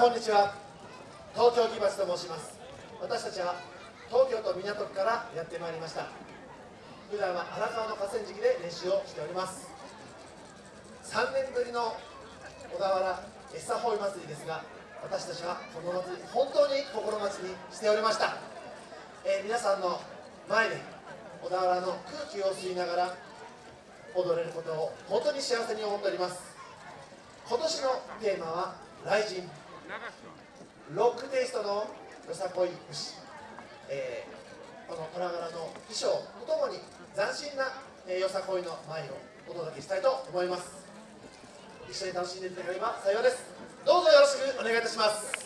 こんにちは東京木橋と申します。私たちは東京都港区からやってまいりました。普段は荒川の河川敷で練習をしております。3年ぶりの小田原エッサホイ祭りですが私たちはこの祭り本当に心待ちにしておりました、えー、皆さんの前で小田原の空気を吸いながら踊れることを本当に幸せに思っております。今年のテーマは「雷神」ロックテイストのよさこい節、えー、この虎柄の衣装とともに斬新な、えー、よさこいの舞をお届けしたいと思います。一緒に楽しんでいただければ幸いです。どうぞよろしくお願いいたします。